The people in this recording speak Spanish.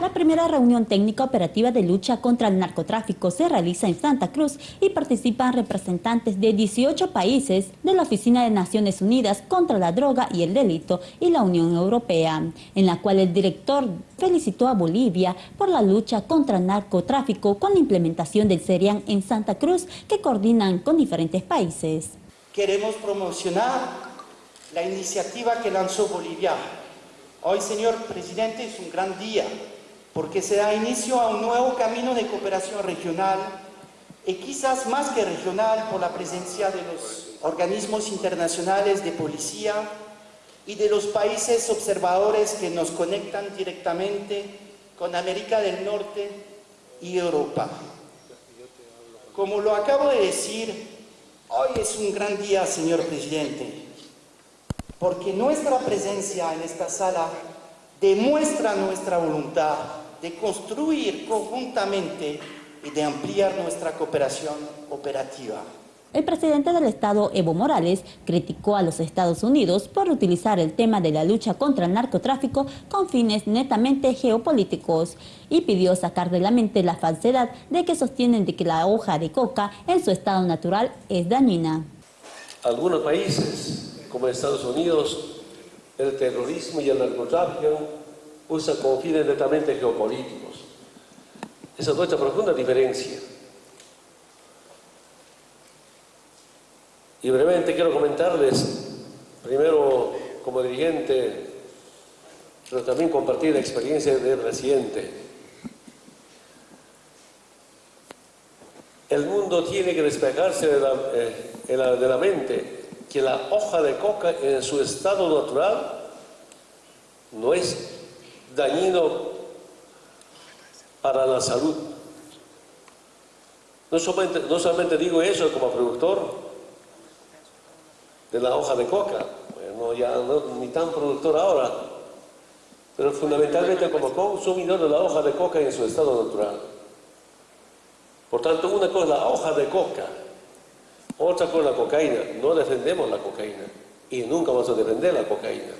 La primera reunión técnica operativa de lucha contra el narcotráfico se realiza en Santa Cruz y participan representantes de 18 países de la Oficina de Naciones Unidas contra la Droga y el Delito y la Unión Europea, en la cual el director felicitó a Bolivia por la lucha contra el narcotráfico con la implementación del CERIAN en Santa Cruz que coordinan con diferentes países. Queremos promocionar la iniciativa que lanzó Bolivia. Hoy, señor presidente, es un gran día porque se da inicio a un nuevo camino de cooperación regional y quizás más que regional por la presencia de los organismos internacionales de policía y de los países observadores que nos conectan directamente con América del Norte y Europa. Como lo acabo de decir, hoy es un gran día, señor presidente, porque nuestra presencia en esta sala demuestra nuestra voluntad de construir conjuntamente y de ampliar nuestra cooperación operativa. El presidente del Estado, Evo Morales, criticó a los Estados Unidos por utilizar el tema de la lucha contra el narcotráfico con fines netamente geopolíticos y pidió sacar de la mente la falsedad de que sostienen de que la hoja de coca en su estado natural es dañina. Algunos países, como Estados Unidos, el terrorismo y el narcotráfico usa con fines netamente geopolíticos. Esa es nuestra profunda diferencia. Y brevemente quiero comentarles, primero como dirigente, pero también compartir la experiencia del residente. El mundo tiene que despejarse de la, eh, de la mente que la hoja de coca en su estado natural no es dañino para la salud. No solamente, digo eso como productor de la hoja de coca, bueno, ya no, ni tan productor ahora, pero fundamentalmente como consumidor de la hoja de coca en su estado natural. Por tanto, una cosa es la hoja de coca, otra cosa es la cocaína. No defendemos la cocaína y nunca vamos a defender la cocaína.